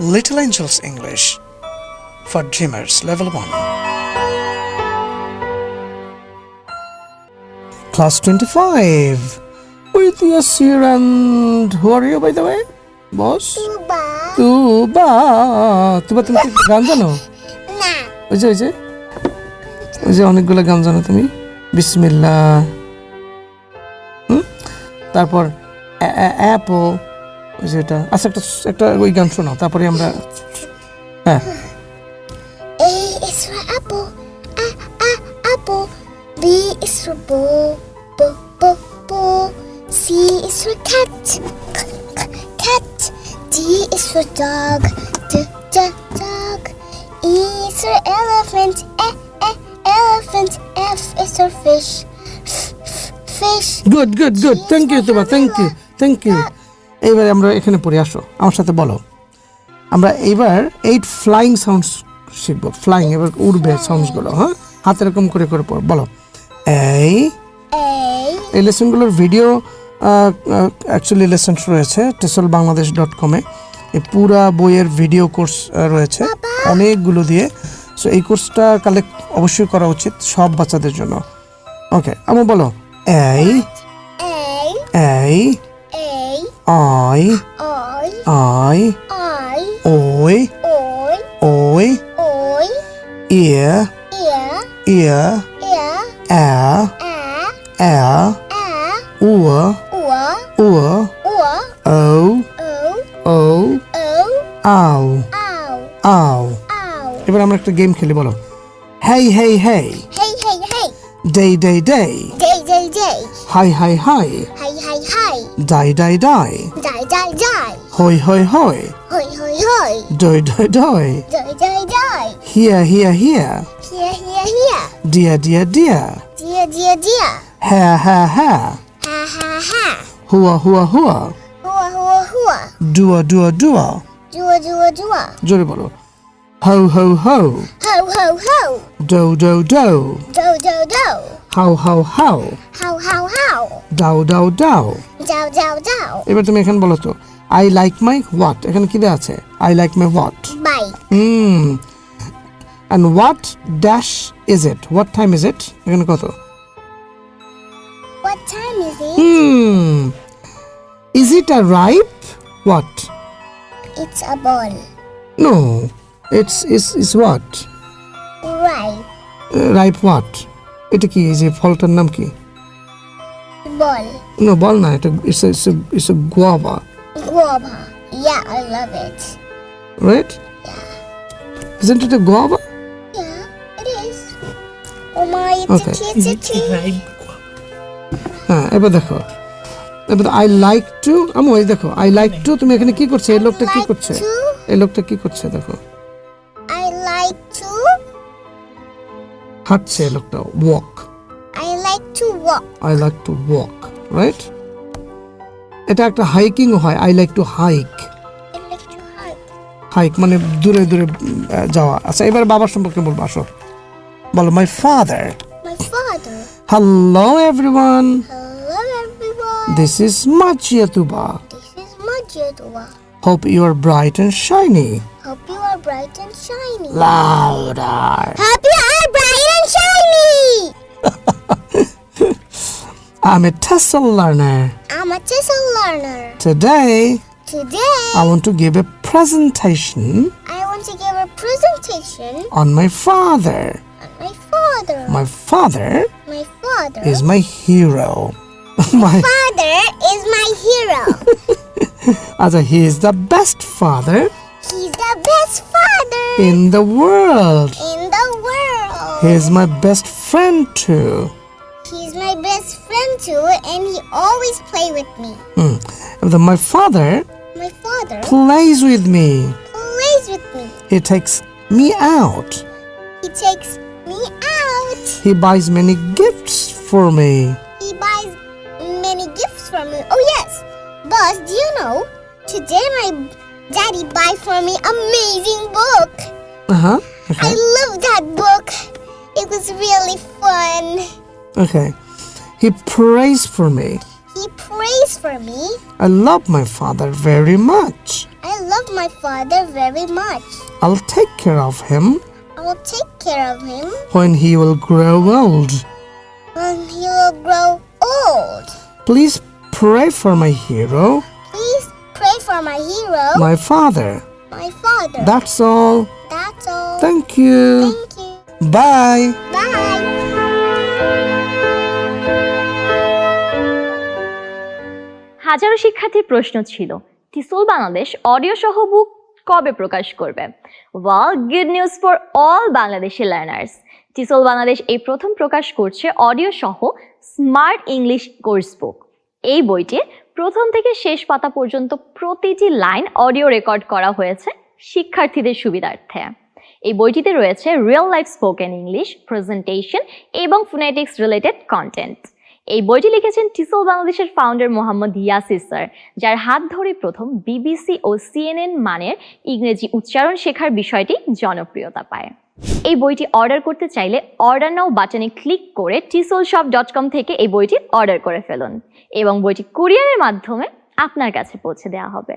Little Angels English for Dreamers Level 1. Class 25 with Yasir and who are you by the way? Boss? Tuba. তুবা তুবা তুমি গান জানো না ওই যে ওই যে ওই যে অনেকগুলো গান জানো তুমি বিসমিল্লা তারপর অ্যাপো ওই যে এটা আচ্ছা একটা একটা ওই গান শোনাও তারপরে আমরা হ্যাঁ A is for apple. A, a, apple. B is for bull. B, b, bull. C is for cat. C, c, cat. D is for dog. D, d, dog. E is for elephant. E, e, elephant. F is for fish. F, f, fish. Good good good thank you Tuba thank you thank you এইবারে আমরা এখানে পড়ে আসো। আমার সাথে বলো। আমরা এইবার এইট ফ্লাইং সাউন্ডস শিখব। ফ্লাইং এবার উড়বে সাউন্ডসগুলো হ্যাঁ? হাত এরকম করে করে পড়ো। বলো। এই. এই লেসনগুলোর ভিডিও অ্যাকচুয়ালি লেসন্স রয়েছে টেসল বাংলাদেশ ডট কমে এই পুরা বইয়ের ভিডিও কোর্স রয়েছে অনেকগুলো দিয়ে। সো এই কোর্সটা কালেক্ট অবশ্যই করা উচিত সব বাচ্চাদের জন্য। ওকে আমার বলো। এই এই A. I I. I I. ওই Oi. ওই Oi. ইয়ে Ear. ইয়ে Ear. A A. A A. উয়া Ua. উয়া Ua. O O. O O. আও Ow. আও Ow. এবার আমরা একটা গেম খেলি বলো হেই হেই হেই Hey, hey, hey. Day day day Day, day, day. High high high Hi, hi, hi. Die die die Die, die, die. হই হই হই Hoi, hoi, hoi. ডই ডই ডই Die, die, die. Hiya Hiya Hiya Here, here, here. ডিয়া ডিয়া ডিয়া Dear, dear, dear. হ্যাঁ হ্যাঁ হ্যাঁ Ha, ha, ha. হুয়া হুয়া হুয়া Hua, hua, hua. ডুয়া ডুয়া ডুয়া Dua, dua, dua. জোরে বলো হৌ হৌ হৌ Ho, ho, ho. ডৌ ডৌ ডৌ Do, do, do. How how how How, how, how. Dow Dow Dow Dow, dow, dow. এবার তুমি এখানে বলো তো আই লাইক মাই হোয়াট এখানে কি দেওয়া আছে I like my what Bye. Hmm and what dash is it what time is it এখানে কত What time is it? Hmm is it a ripe what It's a ball. No it's is is what Right. Ripe what এটা কি এই যে ফলটার নাম কি Ball. No বল না এটা it's it's it's a guava Guava. Yeah, I love it. Right Isn't it a guava? Yeah, it is. Oh my, it's Okay. a it's a tree. হ্যাঁ এবার দেখো এবার আই লাইক টু আমি ওই দেখো আই লাইক টু তুমি এখানে কি করছে এই লোকটা কি করছে এই লোকটা কি করছে দেখো to. হাঁটছে লোকটা walk I like to walk. I like to walk right এটা একটা হাইকিং হয় I like to hike I like to hike. Hike মানে দূরে দূরে যাওয়া। আচ্ছা এবার বাবার সম্পর্কে বলব আসো। বলো my father hello everyone this is মাচিয়া তুবা This is Majidwa. Hope you are bright and shiny Hope you are bright and shiny. Louder. Happy are bright and shiny. I'm a TESOL learner. I'm a TESOL learner. Today. Today. I want to give a presentation. I want to give a presentation. On my father. On my father. My father. My father. Is my hero. my father is my hero. As he is the best father. He's the best father in the world. in the world. He is my best friend too. He's my best friend too, and he always play with me. Hmm. The- my father My father plays with me. plays with me. He takes me out. He takes me out. He buys many gifts for me. He buys many gifts for me. Oh yes, boss. Do you know? Today my daddy buy for me amazing book. Uh huh. I love that book. It was really fun. Okay. He prays for me. He prays for me. I love my father very much. I love my father very much. I'll take care of him I will take care of him when he will grow old. when he will grow old. Please pray for my hero, for my hero, my father. my father. That's all. That's all. Thank you. Thank you. Bye. Bye. হাজারো শিক্ষার্থীর প্রশ্ন ছিল টিসল Bangladesh audio সহ বুক কবে প্রকাশ করবে well good news for all Bangladeshi learners TESOL Bangladesh এই প্রথম প্রকাশ করছে অডিও সহ স্মার্ট ইংলিশ কোর্স বুক এই বইটি প্রথম থেকে শেষ পাতা পর্যন্ত প্রতিটি লাইন অডিও রেকর্ড করা হয়েছে শিক্ষার্থীদের সুবিধার্থে। এই বইটিতে রয়েছে real life spoken English presentation এবং ফোনেটিক্স রিলেটেড কন্টেন্ট এই বইটি লিখেছেন টিসল বাংলাদেশের ফাউন্ডার মোহাম্মদ ইয়াসির স্যার যার হাত ধরে প্রথম বিবিসি ও সিএনএন মানের ইংরেজি উচ্চারণ শেখার বিষয়টি জনপ্রিয়তা পায়। এই বইটি অর্ডার করতে চাইলে অর্ডার নাও বাটনে ক্লিক করে টিসল শপ ডট কম থেকে এই বইটি অর্ডার করে ফেলুন এবং বইটি কুরিয়ারের মাধ্যমে আপনার কাছে পৌঁছে দেওয়া হবে।